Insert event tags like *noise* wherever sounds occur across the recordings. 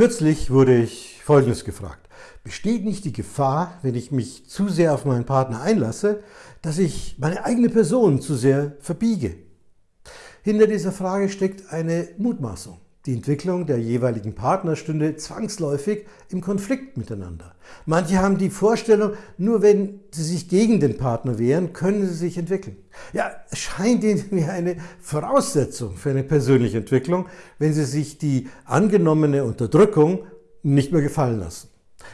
Kürzlich wurde ich Folgendes gefragt. Besteht nicht die Gefahr, wenn ich mich zu sehr auf meinen Partner einlasse, dass ich meine eigene Person zu sehr verbiege? Hinter dieser Frage steckt eine Mutmaßung. Die Entwicklung der jeweiligen Partner stünde zwangsläufig im Konflikt miteinander. Manche haben die Vorstellung, nur wenn sie sich gegen den Partner wehren, können sie sich entwickeln. Ja, es scheint ihnen wie eine Voraussetzung für eine persönliche Entwicklung, wenn sie sich die angenommene Unterdrückung nicht mehr gefallen lassen.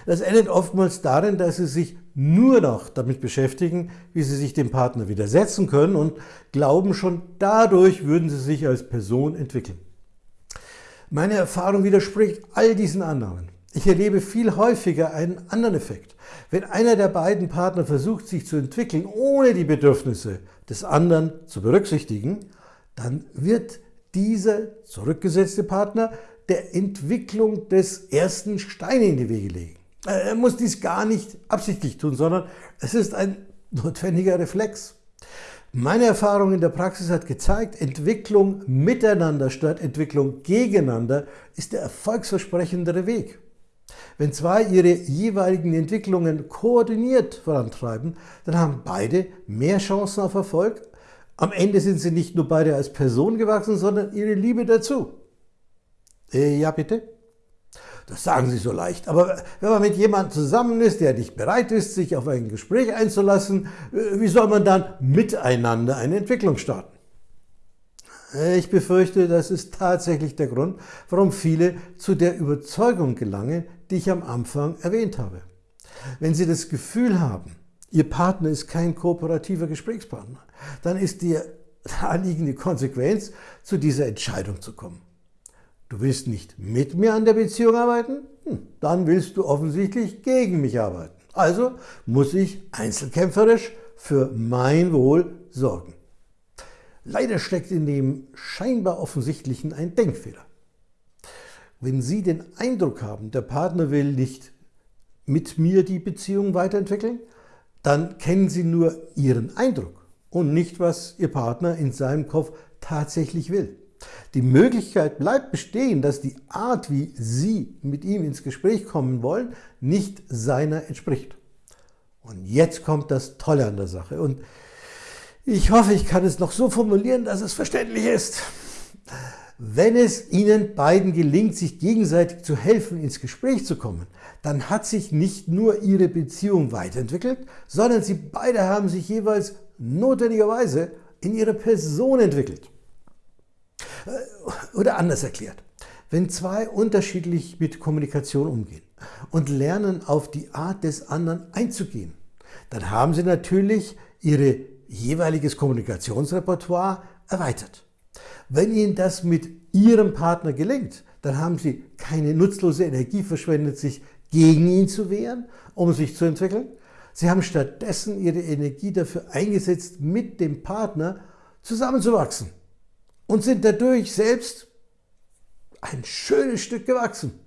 Das endet oftmals darin, dass sie sich nur noch damit beschäftigen, wie sie sich dem Partner widersetzen können und glauben, schon dadurch würden sie sich als Person entwickeln. Meine Erfahrung widerspricht all diesen Annahmen. Ich erlebe viel häufiger einen anderen Effekt. Wenn einer der beiden Partner versucht, sich zu entwickeln, ohne die Bedürfnisse des anderen zu berücksichtigen, dann wird dieser zurückgesetzte Partner der Entwicklung des ersten Steine in die Wege legen. Er muss dies gar nicht absichtlich tun, sondern es ist ein notwendiger Reflex. Meine Erfahrung in der Praxis hat gezeigt, Entwicklung miteinander statt Entwicklung gegeneinander ist der erfolgsversprechendere Weg. Wenn zwei ihre jeweiligen Entwicklungen koordiniert vorantreiben, dann haben beide mehr Chancen auf Erfolg. Am Ende sind sie nicht nur beide als Person gewachsen, sondern ihre Liebe dazu. Äh, ja, bitte? Das sagen Sie so leicht. Aber wenn man mit jemandem zusammen ist, der nicht bereit ist, sich auf ein Gespräch einzulassen, äh, wie soll man dann miteinander eine Entwicklung starten? Äh, ich befürchte, das ist tatsächlich der Grund, warum viele zu der Überzeugung gelangen, die ich am Anfang erwähnt habe. Wenn Sie das Gefühl haben, Ihr Partner ist kein kooperativer Gesprächspartner, dann ist die *laughs* naheliegende Konsequenz, zu dieser Entscheidung zu kommen. Du willst nicht mit mir an der Beziehung arbeiten? Hm, dann willst du offensichtlich gegen mich arbeiten. Also muss ich einzelkämpferisch für mein Wohl sorgen. Leider steckt in dem scheinbar offensichtlichen ein Denkfehler. Wenn Sie den Eindruck haben, der Partner will nicht mit mir die Beziehung weiterentwickeln, dann kennen Sie nur Ihren Eindruck und nicht, was Ihr Partner in seinem Kopf tatsächlich will. Die Möglichkeit bleibt bestehen, dass die Art, wie Sie mit ihm ins Gespräch kommen wollen, nicht seiner entspricht. Und jetzt kommt das Tolle an der Sache. Und ich hoffe, ich kann es noch so formulieren, dass es verständlich ist. Wenn es Ihnen beiden gelingt, sich gegenseitig zu helfen, ins Gespräch zu kommen, dann hat sich nicht nur Ihre Beziehung weiterentwickelt, sondern Sie beide haben sich jeweils notwendigerweise in Ihre Person entwickelt. Äh, oder anders erklärt, wenn zwei unterschiedlich mit Kommunikation umgehen und lernen, auf die Art des anderen einzugehen, dann haben sie natürlich ihre jeweiliges Kommunikationsrepertoire erweitert. Wenn Ihnen das mit Ihrem Partner gelingt, dann haben Sie keine nutzlose Energie verschwendet, sich gegen ihn zu wehren, um sich zu entwickeln. Sie haben stattdessen Ihre Energie dafür eingesetzt, mit dem Partner zusammenzuwachsen und sind dadurch selbst ein schönes Stück gewachsen.